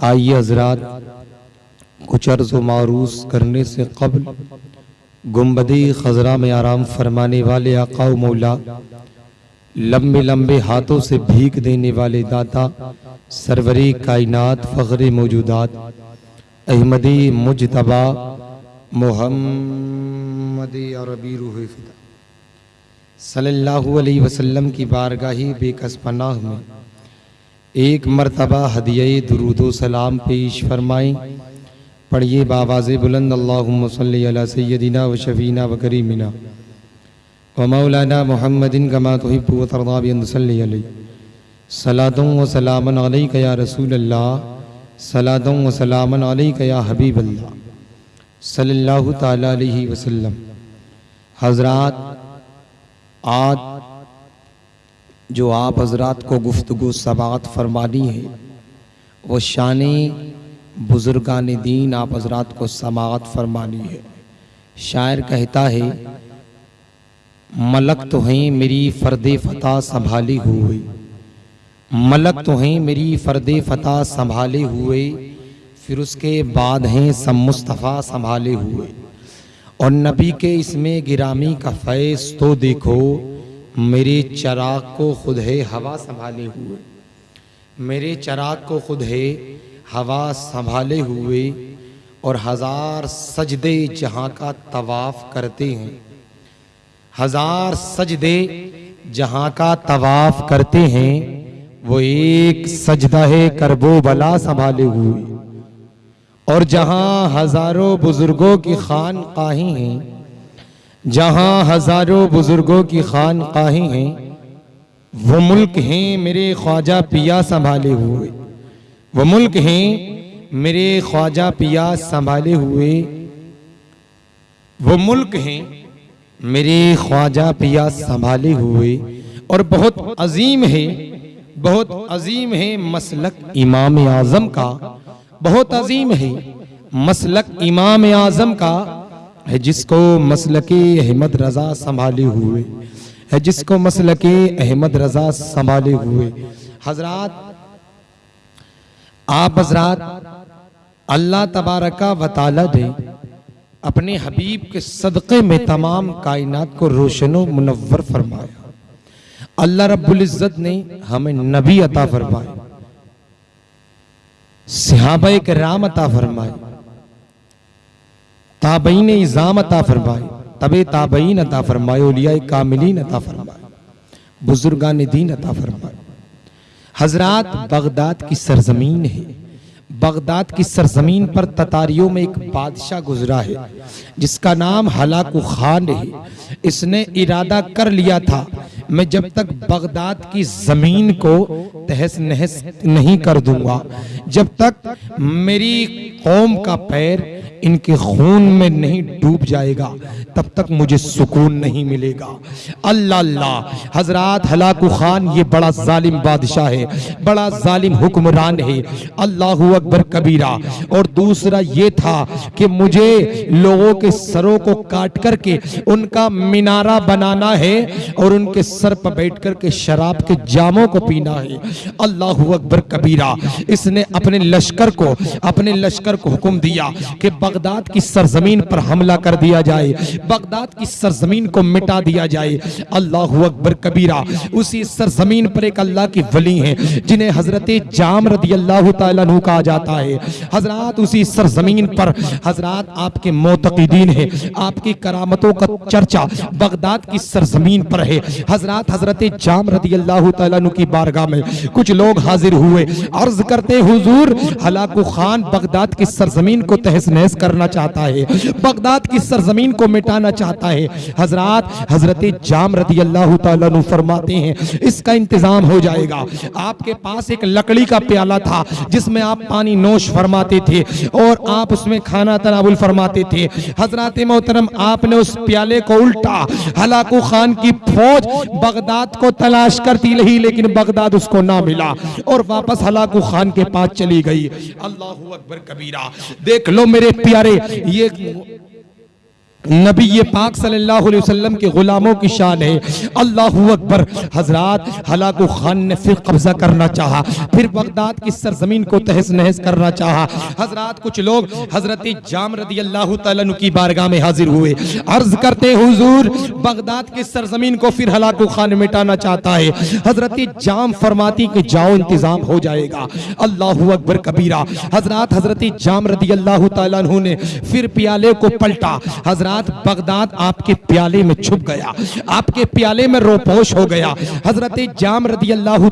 आइए हजरात, कुछ अर्ज़ मारूस करने से कबल। गुम्बदी खजरा में आराम फरमाने वाले आका मौला लंबे लंबे हाथों से भीख देने वाले दाता, सरवरी कायनात फ़ख्र मौजूदात। अहमदी मुजतबा, मोहम्मदी सल्लल्लाहु अलैहि वसल्लम की बारगाही बेकस पनाह में एक मरतबा हदिये दुरूदो सलाम पेश फरमाएँ पढ़िए बाबाज बुलंद, अल्लाहुम्म सल्ली व शफीना व करीमिना। व मौलाना मुहम्मदिन कमा तुहिब्बु व तर्दा bi an tusalli alayhi व सलामन या रसूल अल्लाह सलातुम व सलामन या हबीब अल्लाह सल्लल्लाहु ताला अलैहि वसल्लम। हजरात आज जो आप हजरात को गुफ्तगु समात फरमानी है, वो शान बुज़ुर्गान दीन आप हजरात को समात फरमानी है। शायर कहता है, मलक तो हैं मेरी फ़र्द फ़तह संभाली हुए, मलक तो हैं मेरी फ़र्द फ़तह संभाले हुए, फिर उसके बाद हैं सब मुस्तफ़ा संभाले हुए। और नबी के इसमें गिरामी का फैज़ तो देखो मेरे चराग को खुद है हवा संभाले हुए। मेरे चराग को खुद है हवा संभाले हुए और हज़ार सजदे जहाँ का तवाफ करते हैं। हज़ार सजदे जहाँ का तवाफ करते हैं, वो एक सजदा है करबो बला संभाले हुए। और जहाँ हज़ारों बुज़ुर्गों की खान काही हैं जहाँ हज़ारों बुज़ुर्गों की खान काही हैं, वो मुल्क हैं मेरे ख्वाजा पिया संभाले हुए। वो मुल्क हैं मेरे ख्वाजा पिया संभाले हुए। वो मुल्क हैं मेरे ख्वाजा पिया संभाले हुए। और बहुत अजीम है, बहुत अजीम है मसलक इमाम आज़म का, बहुत अजीम है मसलक इमाम आज़म का है जिसको मसलक अहमद रजा संभाले हुए, है जिसको मसलक अहमद रजा संभाले हुए। हजरात, आप हजरात, अल्लाह तबारका वताला ने अपने हबीब के सदक़े में तमाम कायनात को रोशनो मुनव्वर फरमाया। अल्लाह रब्बुल इज़्ज़त ने हमें नबी अता फरमाए सिहाबा के राम अता फरमाए। ताबईन इज़ाम अता फरमाए, तबे ताबईन अता फरमाए उलिया कामिलीन अता फरमाए, बुजुर्गान दीन अता फरमाए। हजरात बगदाद की सरजमीन है। बगदाद की सरजमीन पर ततारियों में एक बादशाह गुजरा है, जिसका नाम हलाकू खान है। इसने इरादा कर लिया था, मैं जब तक बगदाद की ज़मीन को तहस नहस नहीं कर दूँगा, जब तक मेरी कौम का पैर इनके खून में नहीं डूब जाएगा, तब तक मुझे सुकून नहीं मिलेगा। अल्लाह अल्लाह, हज़रत हलाकू खान, ये बड़ा जालिम बादशाह है, बड़ा जालिम हुक्मरान है। अल्लाह अकबर कबीरा। और दूसरा ये था कि मुझे लोगों के सरों को काट करके उनका मीनारा बनाना है और उनके सर पर बैठ करके शराब के जामों को पीना है। अल्लाह अकबर कबीरा। इसने अपने लश्कर को, अपने लश्कर को हुक्म दिया कि बगदाद की सरजमीन पर हमला कर दिया जाए, बगदाद की सरजमीन को मिटा दिया जाए। अल्लाह अकबर कबीरा, उसी सरजमीन पर एक अल्लाह की वली हैं, जिन्हें हज़रत जाम रदी अल्लाह तु कहा जाता है। हज़रत उसी सरजमीन पर, हज़रत आपके मोतकीदीन है, आपकी करामतों का चर्चा बगदाद की सरजमीन पर है। हज़रत हज़रत जाम रदी अल्लाह तु की बारगाह में कुछ लोग हाजिर हुए। अर्ज़ करते हुजूर, हलाकू खान बगदाद की सरजमीन को तहस नहस करना चाहता है, बगदाद की सरजमीन को मिटाना चाहता है। हज़रत हज़रत जाम रदी अल्लाह तु फरमाते हैं, इसका इंतज़ाम हो जाएगा। आपके पास एक लकड़ी का प्याला था, जिसमें आप पानी नोश फरमाते थे और आप उसमें खाना तनावुल फरमाते थे। हज़रत मोहतरम, आपने उस प्याले को उल्टा, हलाकू खान की फौज बगदाद को तलाश करती रही, लेकिन बगदाद उसको ना मिला और वापस हलाकू खान के पास चली गई। अल्लाह अकबर कबीरा, देख लो मेरे प्यारे ये नबी ये पाक सल्लल्लाहु अलैहि वसल्लम के गुलामों की शान है। अल्लाह अकबर। हज़रत हलाकू खान ने फिर कब्जा करना चाहा, फिर बगदाद की सरजमीन को तहस नहस करना चाहा। हज़रत कुछ लोग हज़रत जाम रदी अल्लाह तु की बारगाह में हाजिर हुए। अर्ज़ करते हुजूर, बगदाद की सरजमीन को फिर हलाकू खान मिटाना चाहता है। हज़रत जाम फरमाती कि जाओ, इंतज़ाम हो जाएगा। अल्लाह अकबर कबीरा। हज़रत हज़रत जाम रदी अल्लाह तु ने फिर प्याले को पलटा। हज़रत रात बगदाद आपके प्याले में छुप गया। आपके प्याले में रोपोश हो गया। हज़रत जाम रदी अल्लाह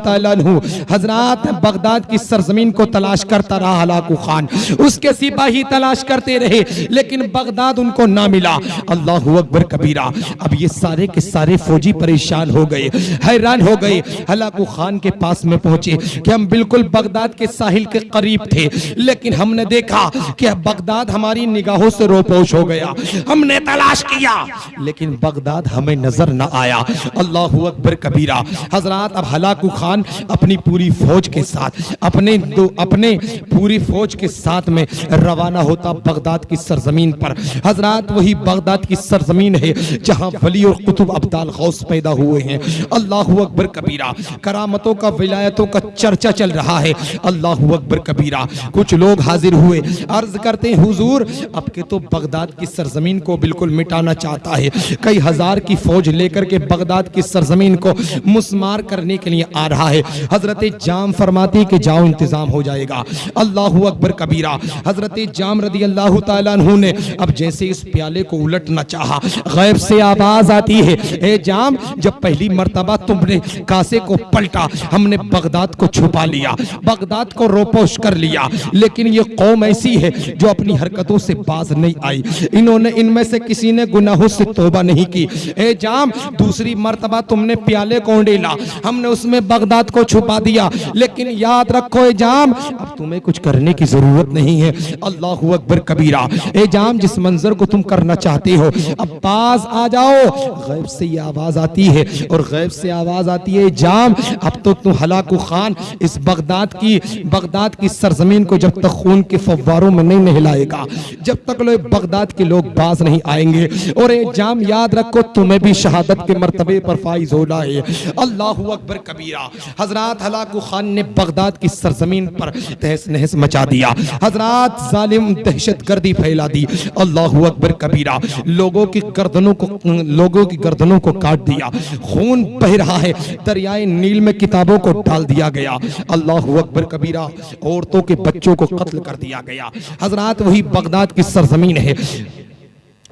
हज़रत बगदाद की सरजमीन को तलाश करता रहा हलाकू खान। उसके सिपाही तलाश करते रहे, लेकिन बगदाद उनको ना मिला। अल्लाह अकबर कबीरा, अब ये सारे के सारे फौजी परेशान हो गए, हैरान हो गए। हलाकू खान के पास में पहुँचे कि हम बिल्कुल बगदाद के साहिल के करीब थे, लेकिन हमने देखा कि बगदाद हमारी निगाहों से रोपोश हो गया। हम हमने तलाश किया। लेकिन बगदाद हमें नज़र न आया। अल्लाह अकबर कबीरा, हज़रत अब हलाकू खान अपनी पूरी फौज के साथ, अपने दो, अपने पूरी फौज के साथ में रवाना होता बगदाद की सरजमीन पर। हज़रत वही बगदाद की सरजमीन है जहाँ वली और कुतुब अब्दाल गौस पैदा हुए हैं। अल्लाह अकबर कबीरा, करामतों का, विलायतों का चर्चा चल रहा है। अल्लाह अकबर कबीरा, कुछ लोग हाजिर हुए। अर्ज़ करते हुजूर, अब के तो बगदाद की सरजमीन को बिल्कुल मिटाना चाहता है। कई हज़ार की फौज लेकर के बगदाद की सरजमीन को मुस्मार करने के लिए आ रहा है। हज़रत जाम फरमाती कि जाओ, इंतज़ाम हो जाएगा। अल्लाह अकबर कबीरा, हज़रत जाम रदी अल्लाह तु ने अब जैसे इस प्याले को उलटना चाहा, गैब से आवाज़ आती है, ए जाम, जब पहली मर्तबा तुमने कासे को पलटा, हमने बगदाद को छुपा लिया, बगदाद को रोपोश कर लिया, लेकिन ये कौम ऐसी है जो अपनी हरकतों से बाज नहीं आई। इन्होंने इनमें से किसी ने गुनाहों से तोबा नहीं की। ए जाम, दूसरी मर्तबा तुमने प्याले को डेला? हमने उसमें बगदाद को छुपा दिया। लेकिन याद रखो ए जाम, अब तुम्हें कुछ करने की ज़रूरत नहीं है। अल्लाह अकबर कबीरा। ए जाम, जिस मंजर को तुम करना चाहते हो, अब पास आ जाओ। गैब से ये आवाज़ आती है, और गैब से आवाज़ आती है जाम, अब तो तुम हलाकू खान। इस बगदाद की बगदाद की सरजमीन को जब तक खून के फवारों में नहीं नहलाएगा, जब तक लोग बगदाद के लोग बाज नहीं नहीं आएँगे। और एक जाम याद रखो, तुम्हें भी शहादत के मरतबे पर फाइज होना है अल्लाह अकबर कबीरा, हज़रत हलाकू खान ने बगदाद की सरजमीन पर तहस नहस मचा दिया। हज़रत जालिम दहशत गर्दी फैला दी। अल्लाह अकबर कबीरा, लोगों की गर्दनों को, लोगों की गर्दनों को काट दिया। खून बह रहा है, दरियाए नील में किताबों को डाल दिया गया। अल्लाह अकबर कबीरा, औरतों के बच्चों को कत्ल कर दिया गया। हज़रत वही बगदाद की सरजमीन है।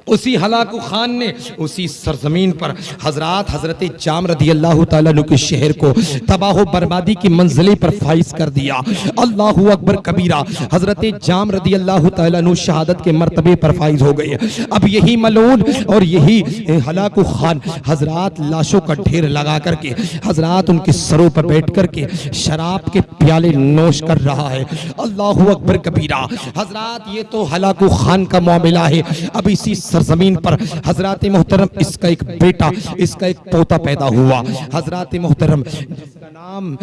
उसी हलाकू खान ने उसी सरजमीन पर हज़रत हज़रत जाम रदी अल्लाह तु के शहर को तबाह बर्बादी की मंजिले पर फाइज कर दिया। अल्लाह अकबर कबीरा, हज़रत जाम रदी अल्लाह तु शहादत के मरतबे पर फाइज हो गए। अब यही मलून और यही हलाकू खान हज़रत लाशों का ढेर लगा करके, हज़रत उनके सरों पर बैठ करके शराब के प्याले नोश कर रहा है। अल्लाह अकबर कबीरा, हज़रत ये तो हलाकू खान का मामला है। अब इसी सरजमीन पर हज़रत मोहतरम इसका एक बेटा, इसका एक पोता पैदा हुआ। हज़रत मोहतरम, जिसका नाम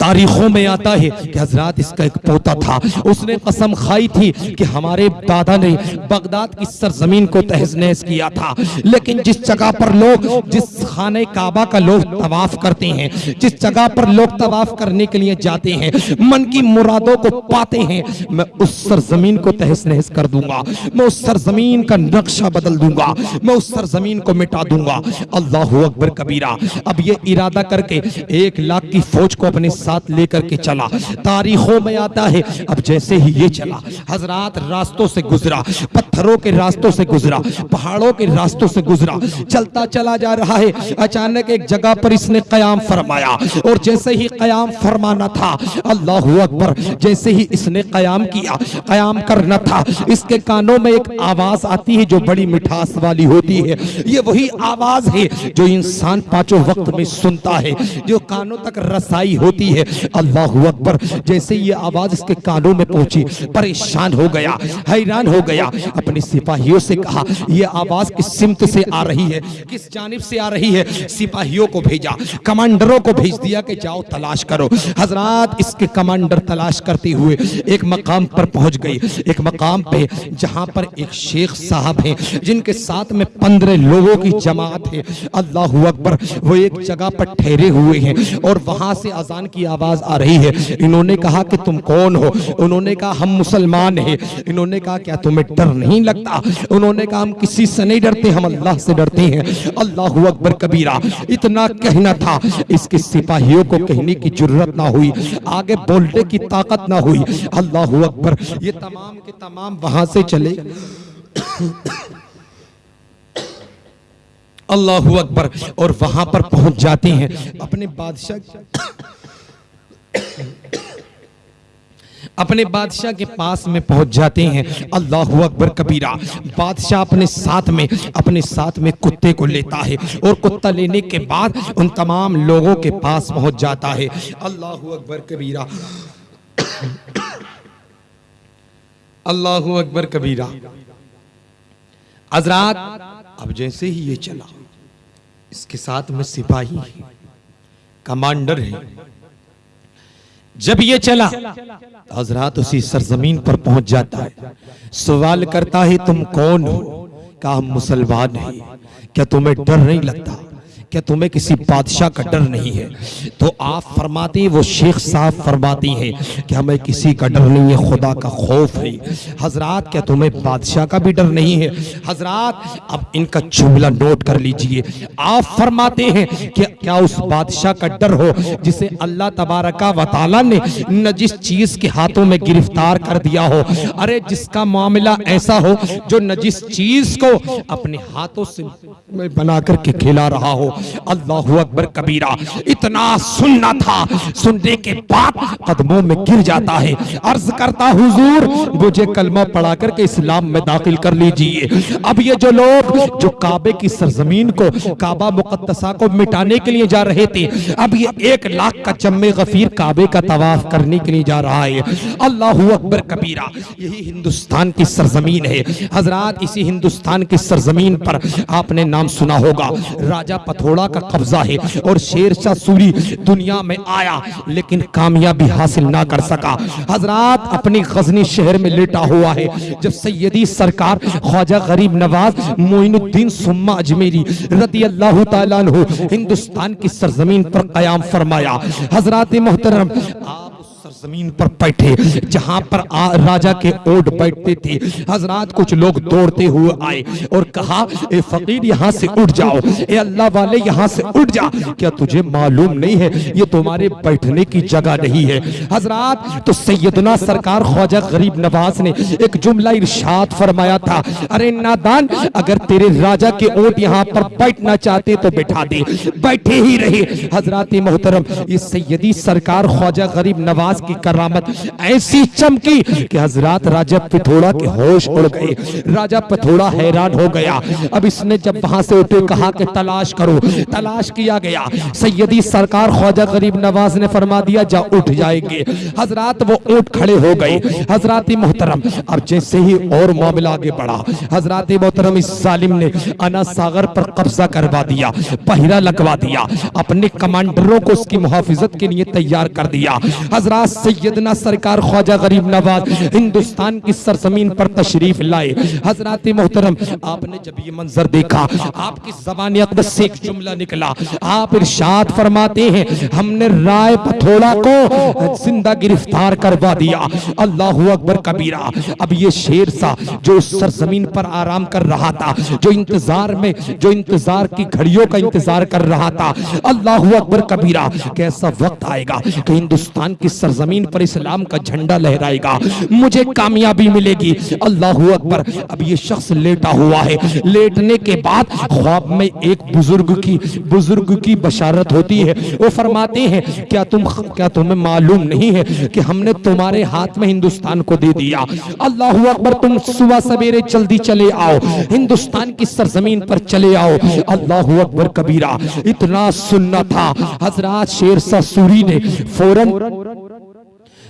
तारीखों में आता है कि हज़रत इसका एक पोता था। उसने कसम खाई थी कि हमारे दादा ने बगदाद की सरजमीन को तहज नहस किया था। लेकिन जिस जगह पर लोग, जिस खाने काबा का लोग तवाफ करते हैं, जिस जगह पर लोग तवाफ करने के लिए जाते हैं, मन की मुरादों को पाते हैं, मैं उस सरजमीन को तहस नहस कर दूँगा। मैं उस सरजमीन का नक्शा बदल दूँगा। मैं उस सरजमीन को मिटा दूँगा। अल्लाह अकबर कबीरा, अब ये इरादा करके एक लाख की फौज को अपने साथ लेकर के चला। तारीखों में आता है, अब जैसे ही ये चला, हजरात रास्तों से गुजरा, पत्थरों के रास्तों से गुजरा, पहाड़ों के रास्तों से गुजरा, चलता चला जा रहा है। अचानक एक जगह पर इसने कयाम फरमाया, और जैसे ही कयाम फरमाना था, अल्लाह अकबर, जैसे ही इसने कयाम किया, कयाम करना था, इसके कानों में एक आवाज़ आती है जो बड़ी मिठास वाली होती है। ये वही आवाज़ है जो इंसान पाँचों वक्त में सुनता है, जो कानों तक रसाई होती होती है, अल्लाह अकबर। जैसे ये आवाज़ इसके कानों में पहुँची, परेशान हो गया, हैरान हो गया, अपने सिपाहियों से कहा यह आवाज़ किस सिमत से आ रही है? किस जानिब से आ रही है? सिपाहियों को भेजा, कमांडरों को भेज दिया कि जाओ तलाश करो। हजरात इसके कमांडर तलाश करते हुए एक मकाम पर पहुँच गए एक मकाम पे जहाँ पर एक शेख साहब हैं, जिनके साथ में पंद्रह लोगों की जमात है। अल्लाह अकबर, वो एक जगह पर ठहरे हुए हैं और वहाँ से अजान की आवाज़ आ रही है। इन्होंने कहा कि तुम कौन हो? उन्होंने कहा, हम मुसलमान हैं। इन्होंने कहा क्या तुम्हें डर नहीं लगता? उन्होंने कहा, हम किसी से नहीं डरते, हम अल्लाह से डरते हैं। अल्लाह अकबर कबीरा, इतना कहना था। इसके सिपाहियों को कहने की ज़रूरत ना हुई। आगे बोलने की ताकत ना हुई। अल्लाह अकबर, ये तमाम के तमाम वहाँ से चले। अल्लाह अकबर, और वहाँ पर पहुँच जाते हैं। अपने बादशाह अपने बादशाह के पास में पहुँच जाते हैं। अल्लाह अकबर कबीरा, बादशाह अपने साथ में, अपने साथ में कुत्ते को लेता है और कुत्ता लेने के बाद उन तमाम लोगों के पास पहुँच जाता है। अल्लाह अकबर कबीरा। अल्लाह अकबर कबीरा। हजरात, अब जैसे ही ये चला, इसके साथ में सिपाही कमांडर है। जब ये चला, हजरात उसी सरजमीन पर पहुँच जाता है। सवाल करता है, तुम कौन हो? कहा, हम मुसलमान है। क्या तुम्हें डर नहीं लगता? क्या तुम्हें किसी बादशाह का डर नहीं है। तो आप फरमाती, वो शेख साहब फरमाती हैं कि हमें किसी का डर नहीं है, खुदा का खौफ है। हजरात, क्या तुम्हें बादशाह का भी डर नहीं है? हजरात, अब इनका जुमला नोट कर लीजिए। आप फरमाते हैं कि क्या उस बादशाह का डर हो, जिसे अल्लाह तबारका वाली ने न जिस चीज़ के हाथों में गिरफ़्तार कर दिया हो। अरे, जिसका मामला ऐसा हो, जो न जिस चीज़ को अपने हाथों से बना करके खिला रहा हो। अल्लाह अकबर कबीरा, इतना सुनना था, सुनने के बाद कदमों में गिर जाता है। अर्ज़ करता हुजूर, मुझे कलमा पढ़ा करके इस्लाम में दाखिल कर लीजिए। अब ये जो लोग, जो काबे की सरजमीन को, काबा मुकदसा को मिटाने के लिए जा रहे थे, अब ये एक लाख का चम्मे गफीर काबे का तवाफ करने के लिए जा रहा है। अल्लाह अकबर कबीरा, यही हिंदुस्तान की सरजमीन है। हजरात, इसी हिंदुस्तान की सरजमीन पर आपने नाम सुना होगा। राजा पथो घोड़ा का कब्जा है और शेर शाह सूरी दुनिया में आया, लेकिन कामयाबी हासिल ना कर सका। हजरात अपनी गजनी शहर में लेटा हुआ है, जब सैदी सरकार ख्वाजा गरीब नवाज़ मोइनुद्दीन सुम्मा अजमेरी रदी अल्लाह हिंदुस्तान की सरजमीन पर कयाम फरमाया, हज़रत मोहतरम, आप ज़मीन पर बैठे जहाँ पर आ, राजा के ओट बैठते थे। हजरात कुछ लोग दौड़ते हुए आए और कहा ए फकीर यहाँ से उठ जाओ। ए अल्लाह वाले यहाँ से उठ जा। क्या तुझे मालूम नहीं है? ये तुम्हारे बैठने की जगह नहीं है। हजरात तो सैयदना सरकार ख्वाजा गरीब नवाज़ ने एक जुमला इर्शाद फरमाया था। अरे नादान अगर तेरे राजा के ओट यहाँ पर बैठना चाहते तो बैठा दे। बैठे ही रहे। हजरात मोहतरम ये सैयदी सरकार ख्वाजा गरीब नवाज़ की करामत, ऐसी चमकी कि हज़रत राजा पिथोड़ा के होश उड़ गए। राजा पिथोड़ा हैरान हो गया। अब इसने जब वहाँ से उठे, कहा कि तलाश करो। तलाश किया गया। सैयदी सरकार ख्वाजा गरीब नवाज़ ने फरमा दिया, जा उठ जाएँगे। हज़रत वो ऊँट खड़े हो गए। हज़रत मोहतरम, अब जैसे ही और मामला आगे बढ़ा, हज़रत मोहतरम इस जालिम ने अना सागर पर कब्जा करवा दिया, पहिरा लगवा दिया, अपने कमांडरों को उसकी मुहाफिजत के लिए तैयार कर दिया। हज़रत सैयदना सरकार ख्वाजा गरीब नवाज़ हिंदुस्तान की सरजमीन पर तशरीफ़ लाए। हज़रत मोहतरम, आपने जब ये मंजर देखा, आपकी जबान अकदस से एक जुमला निकला। आप इरशाद फरमाते हैं, हमने राय पथोड़ा को ज़िंदा गिरफ़्तार करवा दिया। अल्लाह अकबर कबीरा, अब ये शेर सा जो उस सरजमीन पर आराम कर रहा था, जो इंतज़ार में, जो इंतज़ार की घड़ियों का इंतज़ार कर रहा था। अल्लाह अकबर कबीरा, कैसा वक्त आएगा कि हिंदुस्तान की सरजमीन पर इस्लाम का झंडा लहराएगा। मुझे कामयाबी मिलेगी। अल्लाह अकबर, अब ये शख्स लेटा हुआ है। लेटने के बाद ख्वाब में एक बुज़ुर्ग की बुज़ुर्ग की बशारत होती है। वो फरमाते हैं, क्या तुम, क्या तुम्हें मालूम नहीं है कि हमने तुम्हारे हाथ में हिंदुस्तान को दे दिया? अल्लाह अकबर, तुम सुबह सवेरे जल्दी चले आओ। हिंदुस्तान की सरजमीन पर चले आओ। अल्लाह अकबर कबीरा, इतना सुनना था। हज़रत शेर सा सूरी ने फ़ौरन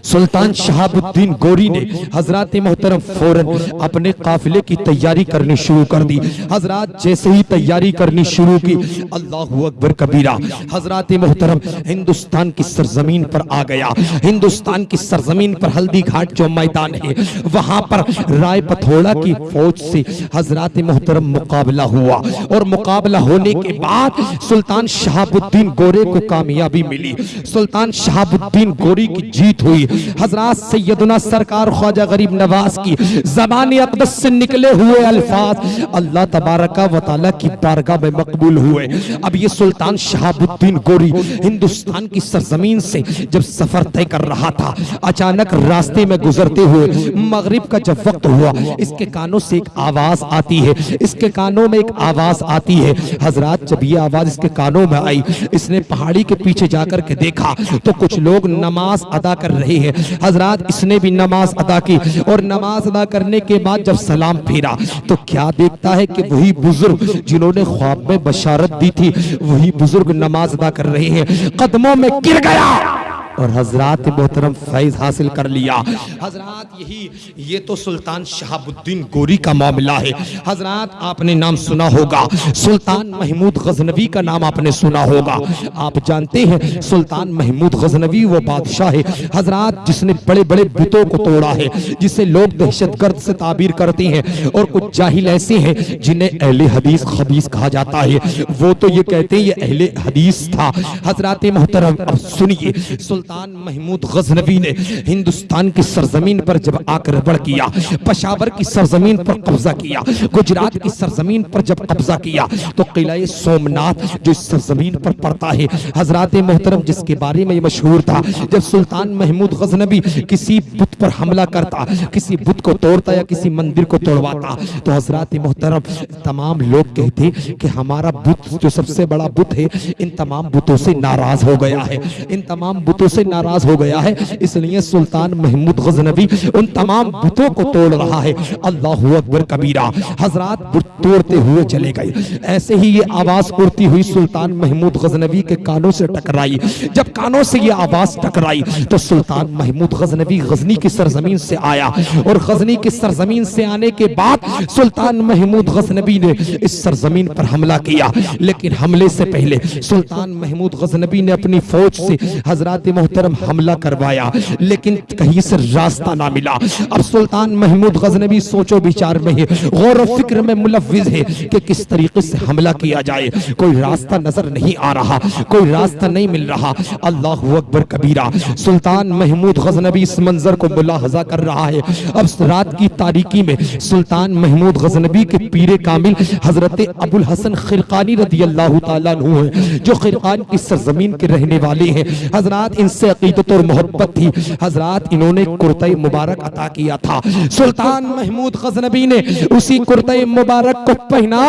सुल्तान शहाबुद्दीन गोरी ने हज़रत मोहतरम फ़ौरन अपने काफिले की तैयारी करनी शुरू कर दी। हज़रत जैसे ही तैयारी करनी शुरू की, अल्लाह अकबर कबीरा, हज़रत मोहतरम हिंदुस्तान की सरजमीन पर आ गया। हिंदुस्तान की सरजमीन पर हल्दी घाट जो मैदान है, वहाँ पर राय पथोड़ा की फौज से हज़रत मोहतरम मुकाबला हुआ और मुकाबला होने के बाद सुल्तान शहाबुद्दीन गोरे को कामयाबी मिली। सुल्तान शहाबुद्दीन गोरी की जीत हुई। हज़रत सैयदना सरकार ख्वाजा गरीब नवाज़ की जबान अकदस से निकले हुए अल्फाज, अल्लाह तबारका वाली की बारगाह में मकबूल हुए। अब ये सुल्तान शहाबुद्दीन गोरी हिंदुस्तान की सरजमीन से जब सफ़र तय कर रहा था, अचानक रास्ते में गुजरते हुए, मगरिब का जब वक्त हुआ, इसके कानों से एक आवाज़ आती है, इसके कानों में एक आवाज़ आती है। हज़रत, जब ये आवाज़ इसके कानों में आई, इसने पहाड़ी के पीछे जाकर के देखा तो कुछ लोग नमाज़ अदा कर रहे हैं। हज़रत इसने भी नमाज़ अदा की और नमाज़ अदा करने के बाद जब सलाम फेरा तो क्या देखता है कि वही बुज़ुर्ग जिन्होंने ख्वाब में बशारत दी थी, वही बुज़ुर्ग नमाज़ अदा कर रहे हैं। कदमों में गिर गया। और हज़रत मोहतरम फैज हासिल कर लिया। हज़रत यही, ये तो सुल्तान शहाबुद्दीन गोरी का मामला है। हज़रत, आपने नाम सुना होगा। सुल्तान महमूद गजनवी का नाम आपने सुना होगा। आप जानते हैं, सुल्तान महमूद गजनवी वो बादशाह है। हज़रत, जिसने बड़े बड़े बुतों को तोड़ा है, जिसे लोग दहशतगर्द से ताबीर करते हैं। और कुछ जाहिल ऐसे हैं, जिन्हें अहले हदीस खबीस कहा जाता है। वो तो ये कहते हैं, ये अहले हदीस था। हज़रत मोहतरम सुनिए, सुल्तान महमूद गजनवी ने हिंदुस्तान की सरजमीन पर जब आक्रमण किया, पशावर की सरजमीन पर कब्जा किया, गुजरात की सरजमीन पर जब कब्जा किया तो किला सोमनाथ जो इस सरजमीन पर पड़ता है, हज़रत मोहतरम जिसके बारे में मशहूर था, जब सुल्तान महमूद गजनबी किसी बुत पर हमला करता, किसी बुत को तोड़ता या किसी मंदिर को तोड़वाता तो हज़रत मोहतरम तमाम लोग कहते कि हमारा बुत जो सबसे बड़ा बुत है, इन तमाम बुतों से नाराज़ हो गया है, इन तमाम बुतों से नाराज़ हो गया है। इसलिए सुल्तान महमूद गजनबी उन तमाम बुतों को तोड़ रहा है। अल्लाह अकबर कबीरा, हज़रत बुत तोड़ते हुए चले गए। ऐसे ही ये आवाज़ उड़ती हुई सुल्तान महमूद गजनबी के कानों से टकराई। जब कानों से ये आवाज़ टकराई तो सुल्तान महमूद गजनबी गजनी की सरजमीन से आया। और गजनी की सरजमीन से आने के बाद सुल्तान महमूद गजनबी ने इस सरजमीन पर हमला किया। लेकिन हमले से पहले सुल्तान महमूद गजनबी ने अपनी फौज से हज़रत मोहतरम हमला करवाया, लेकिन कहीं से रास्ता ना मिला। अब सुल्तान महमूद गजनबी सोचो विचार में है, गौर फ़िक्र में मुलविज है कि किस तरीके से हमला किया जाए। कोई रास्ता नज़र नहीं आ रहा, कोई रास्ता नहीं मिल रहा। अल्लाह अकबर कबीरा, सुल्तान महमूद गजनबी इस मंजर को मुलाहजा कर रहा है। अब रात की तारीकी में सुल्तान महमूद गजनबी के पीरे कामिल हज़रत अबुल हसन खिरकानी रदी अल्लाह तु है, जो खिरकान की सरजमीन के रहने वाले हैं। हज़रत इन इनसे अकीदत और मोहब्बत थी। हज़रत, इन्होंने कुर्ते मुबारक अता किया था। सुल्तान महमूद गजनबी ने उसी कुर्ते मुबारक को पहना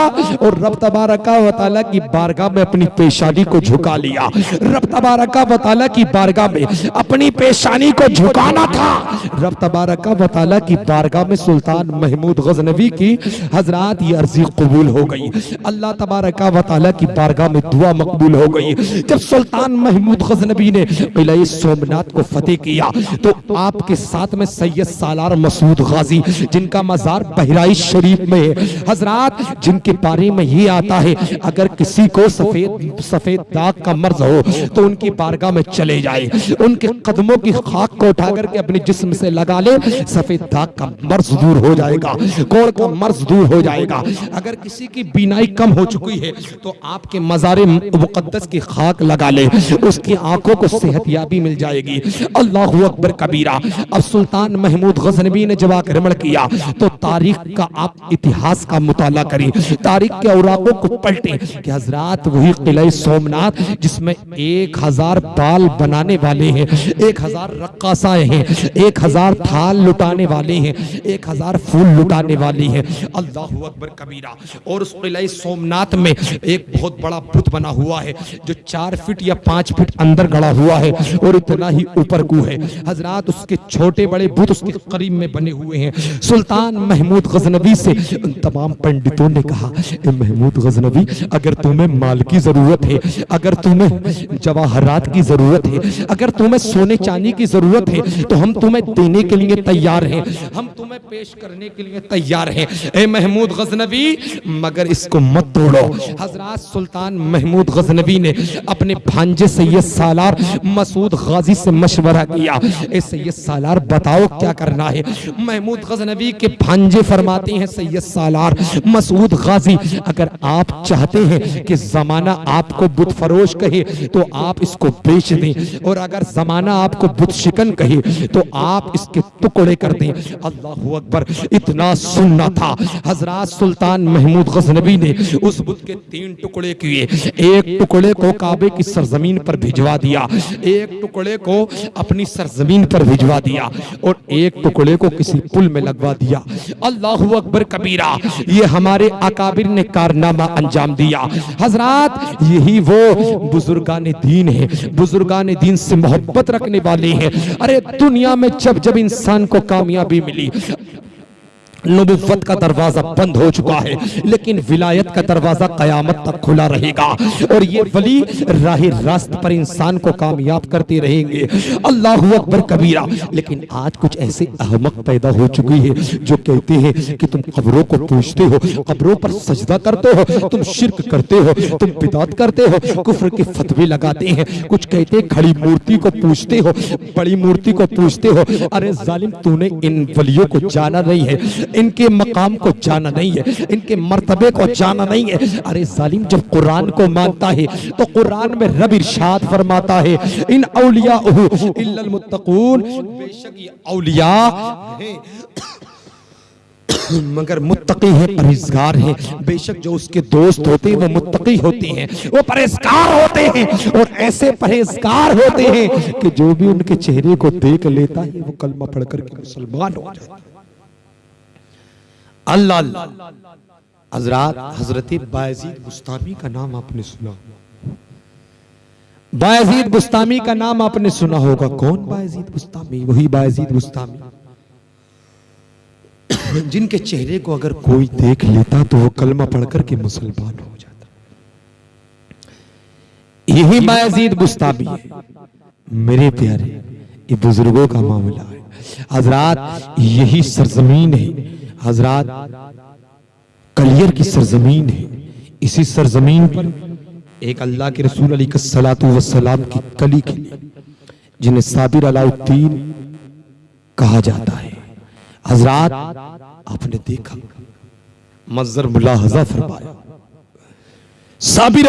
और रब तबारका वाली की बारगाह में अपनी पेशानी को झुका लिया। रब तबारका वाली की बारगाह में अपनी पेशानी को झुकाना था। रब तबारका वाली की बारगाह में सुल्तान महमूद गजनबी की हज़रत, ये अर्जी कबूल हो गई। अल्लाह तबारका वाली की बारगाह में दुआ मकबूल हो गई। जब सुल्तान महमूद गजनबी ने किले सोमनाथ को फतेह किया। तो आपके साथ में सैयद सालार मसूद गाजी, जिनका मजार बहराइच शरीफ में है। हज़रत, जिनके बारे में ये आता है, अगर किसी को सफ़ेद सफ़ेद दाग का मर्ज हो तो उनकी बारगाह में चले जाए। उनके कदमों की खाक को उठा करके अपने जिस्म से लगा ले। सफ़ेद दाग का मर्ज दूर हो जाएगा कोड़ का मर्ज दूर हो जाएगा। अगर किसी की बीनाई कम हो चुकी है तो आपके मजार मुकद्दस की खाक लगा ले। उसकी आँखों को सेहतयाबी मिल जाएगी। अल्लाह अकबर कबीरा। अब सुल्तान महमूद गजनबी ने जब आक्रमण किया तो तारीख का आप इतिहास का मुताला करें। तारीख के औराकों को पलटे हजरात वही किले सोमनाथ, जिसमें एक हज़ार बाल बनाने वाले हैं, एक हज़ार रक्कासाएँ हैं, एक हज़ार थाल लुटाने वाले हैं, एक हज़ार फूल लुटाने वाली हैं। अल्लाह अकबर कबीरा। और उस किले सोमनाथ में एक बहुत बड़ा बुत बना हुआ है, जो चार फीट या पाँच फीट अंदर गड़ा हुआ है। और इतना ही ऊपर को है। हज़रत उसके छोटे बड़े बुत उसके करीब में बने हुए हैं। सुल्तान महमूद गजनबी से उन तमाम पंडितों ने कहा महमूद गजनबी अगर तुम्हें माल की ज़रूरत है, अगर तुम्हें जवाहरात की ज़रूरत है, अगर तुम्हें सोने चांदी की ज़रूरत है तो हम तुम्हें देने के लिए तैयार हैं। हम तुम्हें पेश करने के लिए तैयार हैं। ए महमूद गजनबी मगर इसको मत तोड़ो। हज़रत सुल्तान महमूद गजनबी ने अपने भांजे सैयद सालार, मसूद गाजी से मशवरा किया। ए सैयद सालार, बताओ क्या करना है? महमूद गजनबी के भांजे फरमाते हैं, सैयद सालार, मसूद गाजी, अगर आप चाहते हैं कि जमाना आपको बुत फरोश कहे तो आप इसको बेच दें। और अगर जमाना आपको बुत शिकन कहे तो आप इसके टुकड़े कर दें। अल्लाह अकबर, इतना सुनना था। हज़रत सुल्तान महमूद गजनबी ने उस बुत के तीन टुकड़े किए। एक टुकड़े को काबे की सरजमीन पर भिजवा दिया। एक टुकड़े को अपनी सरजमीन पर भिजवा दिया और एक टुकड़े को किसी पुल में लगवा दिया। अल्लाह अकबर कबीरा, ये हमारे अकाबिर ने कारनामा अंजाम दिया। हज़रत, यही वो बुजुर्गान दीन है, बुजुर्गान दीन से मोहब्बत रखने वाले हैं। अरे, दुनिया में जब जब इंसान को कामयाबी मिली नबुवत का दरवाज़ा बंद हो चुका है, लेकिन विलायत का दरवाज़ा कयामत तक खुला रहेगा। और ये वली राह रास्त पर इंसान को कामयाब करते रहेंगे। अल्लाह अकबर कबीरा। लेकिन आज कुछ ऐसे अहमक पैदा हो चुकी है, जो कहते हैं कि तुम कब्रों को पूछते हो, कब्रों पर सजदा करते हो, तुम शिरक करते हो, तुम बिदात करते हो, कुफर के फतवे लगाते हैं। कुछ कहते हैं खड़ी मूर्ति को पूछते हो, बड़ी मूर्ति को पूछते हो, अरे जालिम, तूने इन वलियों को जाना नहीं है। इनके मकाम को जाना नहीं है, इनके मरतबे को जाना नहीं है। अरे जालिम, जब कुरान को मानता है तो कुरान में रब इरशाद फरमाता है, इन औलिया मुत्तकून। बेशक ये औलिया मगर मुत्तकी है, परहेजगार है। बेशक जो उसके दोस्त होते हैं, वो मुत्तकी होते हैं, वो परहेजगार होते हैं, और ऐसे परहेजगार होते हैं कि जो भी उनके चेहरे को देख लेता है, वो कलमा पढ़कर के मुसलमान हो जाता है। अल्लाह। हज़रत बुस्तामी का नाम आपने सुना। बुस्तामी का नाम आपने सुना होगा। कौन बुस्तामी? वही बुस्तामी। जिनके चेहरे को अगर कोई देख लेता तो वो कलमा पढ़कर के मुसलमान हो जाता। यही बायजीद बुस्तामी। है मेरे प्यारे, ये बुज़ुर्गों का मामला है। हज़रत, यही सरजमीन है। हजरात, कलियर की सरजमीन है। इसी सरजमीन पर एक अल्लाह के रसूल अली सलाम की कली खिली जिन्हें साबिर अलाउद्दीन कहा जाता है। हजरात, आपने देखा मजर मुलाहजा फरमाया साबिर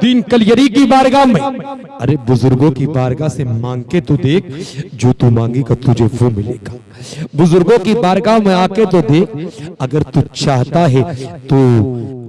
दीन कलियरी की बारगाह में। अरे बुज़ुर्गों की बारगाह से मांग के तो देख, जो तू मांगेगा तुझे वो मिलेगा। बुज़ुर्गों की बारगाह में आके तो देख अगर तू चाहता है तो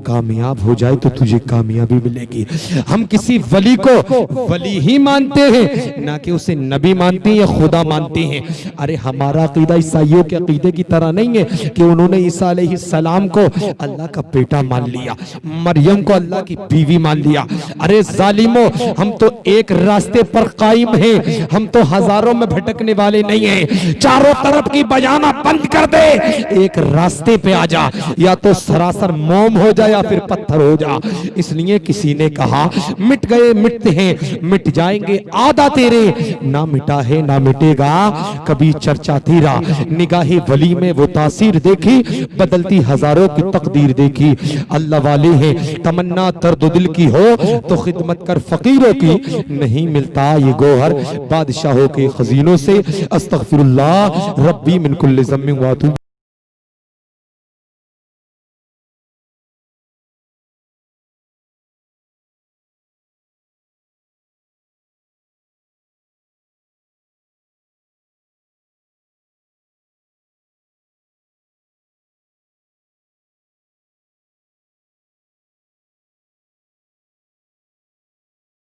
कामयाब हो जाए तो तुझे कामयाबी मिलेगी। हम किसी वली को वली ही मानते हैं, ना कि उसे नबी मानते हैं या खुदा मानते हैं। अरे, हमारा अकीदा ईसाइयों के अकीदे की तरह नहीं है कि उन्होंने ईसा सलाम को अल्लाह का बेटा मान लिया, मरियम को अल्लाह की बीवी मान लिया। अरे, जालिमो, हम तो एक रास्ते पर कायम हैं। हम तो हज़ारों में भटकने वाले नहीं हैं। चारों तरफ़ की बजाना बंद कर दे। एक रास्ते पे आ जा, या तो सरासर मोम हो जा या फिर पत्थर हो जा। इसलिए किसी ने कहा, मिट गए, मिटते हैं, मिट जाएँगे, आधा तेरे। ना मिटा है, ना मिटेगा, कभी चर्चा तेरा। निगाहे वली में वो तासीर देखी, बदलती हज़ारों की तकदीर देखी। अल्लाह वाले हैं, तमन्ना दर्द दिल की हो तो खिदमत कर फकीरों की। नहीं मिलता ये गोहर बादशाहों के खजीनों से। अस्तगफिरुल्लाह, रब्बी मिन कुल्li ज़म्मिन व अतूबु